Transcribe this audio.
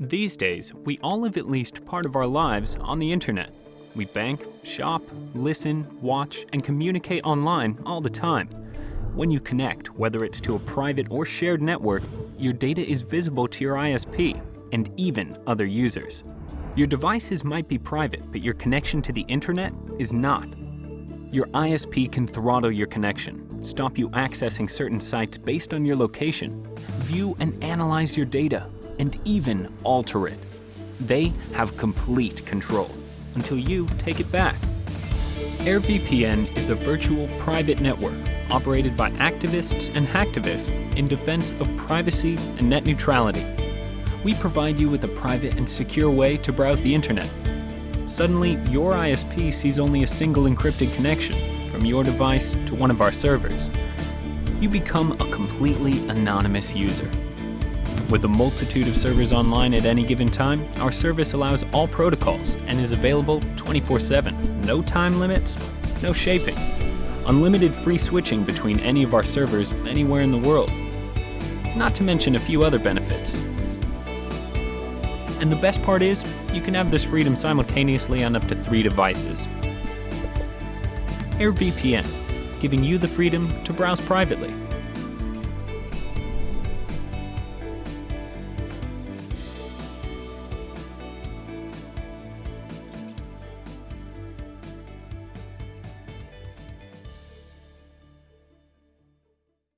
These days, we all live at least part of our lives on the internet. We bank, shop, listen, watch, and communicate online all the time. When you connect, whether it's to a private or shared network, your data is visible to your ISP and even other users. Your devices might be private, but your connection to the internet is not. Your ISP can throttle your connection, stop you accessing certain sites based on your location, view and analyze your data, and even alter it. They have complete control until you take it back. AirVPN is a virtual private network operated by activists and hacktivists in defense of privacy and net neutrality. We provide you with a private and secure way to browse the internet. Suddenly, your ISP sees only a single encrypted connection from your device to one of our servers. You become a completely anonymous user. With a multitude of servers online at any given time, our service allows all protocols and is available 24-7. No time limits, no shaping. Unlimited free switching between any of our servers anywhere in the world. Not to mention a few other benefits. And the best part is, you can have this freedom simultaneously on up to three devices. AirVPN, giving you the freedom to browse privately.